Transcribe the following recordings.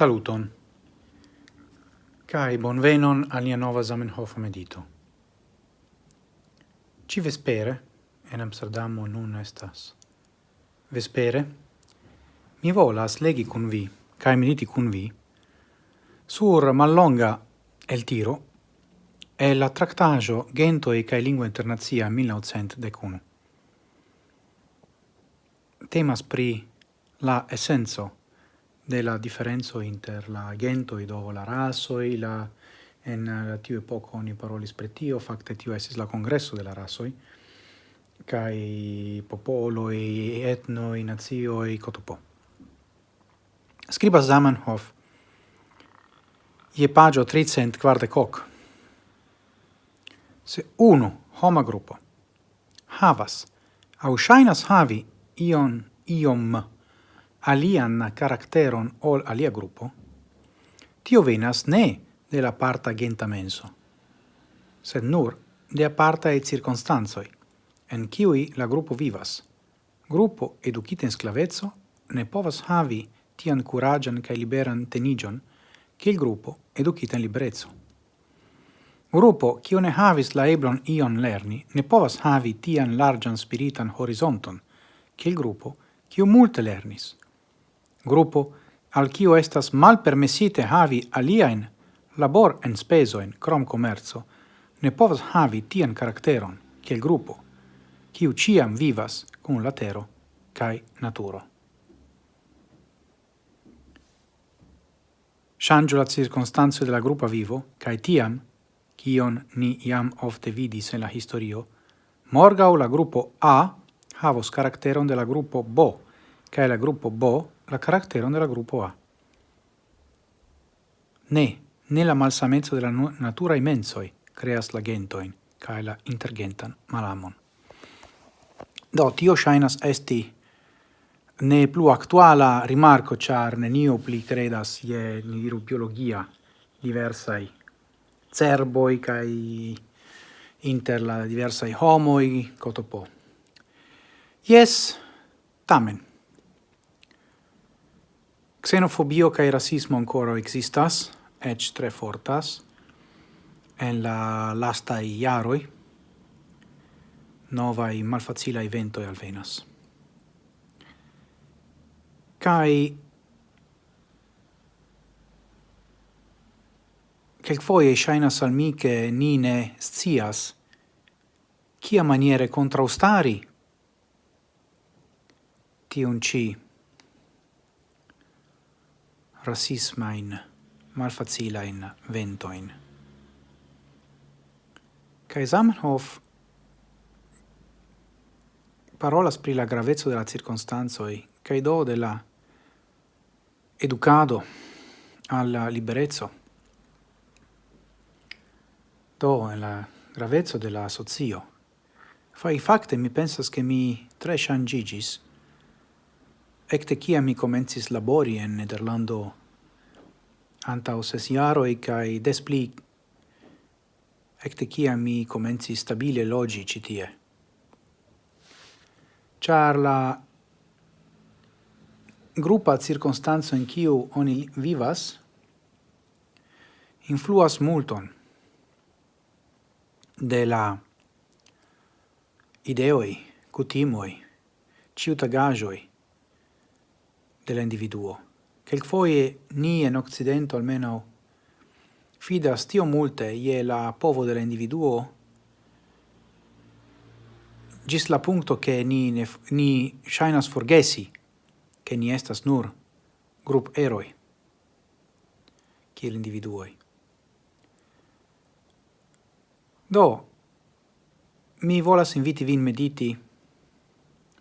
Saluton. Kai bonvenon al nia nova Zamenhof medito. Ci vespere en Amsterdam nun estas. Vespere mi volas legi kun vi kai mediti kun vi sur mallonga el tiro e la tractajo Gento e kai lingua internazia 1901. Temas pri la essenzo de la differenzo inter la gento e do la rasoi, la en la tiu epoko oni parolis pri tio, fakte tio estis la congresso de la e kai i nazio i cotopo. scriba Zamenhof je pagio 300 quarde coc Se uno homa grupo havas au shainas havi ion iom alian caracteron ol alia gruppo, tio venas ne de la parta genta menso, sed nur de apartae circunstanzoi, en kiui la gruppo vivas. Gruppo educita in sclavezzo ne povas havi tian curagian cae liberan tenigion che il gruppo educita in liberezzo. Gruppo, cio ne havis la eblon ion lerni, ne povas havi tian largian spiritan horizonton, che il gruppo, cio multe lernis gruppo al quio estas malpermesite havi aliaen labor en spesoen crom commerzo, ne povas havi tian karakteron kiel gruppo, kiu ciam vivas kun latero cae naturo. Shangio la de della gruppa vivo, cae tiam, cion ni iam ofte vidis en la historio, morgau la gruppo A havos caracteron de la gruppo B, cae la gruppo B la caratteron della gruppo A. Ne, ne la malsamezzo de la natura immensoi creas la gentoin, cae la intergentan malamon. Do, tio shainas esti ne plu actuala rimarco, char nenio pli credas je ni diru biologia diversai cerboi cae inter la diversai homoi, cotopo. Yes, tamen. Xenofobio kai rasismo ancora existas, ec tre fortas, en la lasta iaroi, novai malfacilai ventoi alvenas. Cai Quelc foie shainas al mi che ni ne scias cia maniere contraustari tiun ci rasismain, malfacilain ventoin. Kai Zamenhof parolas pri la gravezzo de la circonstanzoi, kai do de la educado alla liberezzo. Do, en la gravezzo de la socio. Fai facte mi pensas che mi tre changigis Ecte ciam mi comencis labori en Nederlando antau ses jaroi cae des pli ecte ciam mi comencis stabile logi citie. Char la grupa circunstanzo in ciu oni vivas influas multon de la ideoi, cutimoi, ciutagajoi, dell'individuo. foie ni in Occidento almeno fidas tio multe ie la povo de la individuo gis la punto che ni, ne, ni shainas forgesi che ni estas nur grup eroi kiel individuoi. Do, mi volas inviti vin mediti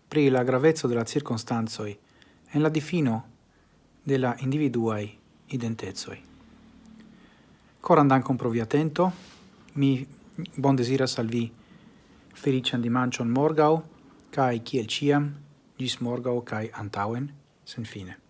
pri la gravezzo della circostanzoi, en la difino de la individuai identezoi. Coran dankon pro vi atento, mi bon desiras al vi felician dimancion morgau, cae ciel ciam, gis morgau cae antauen, sen fine.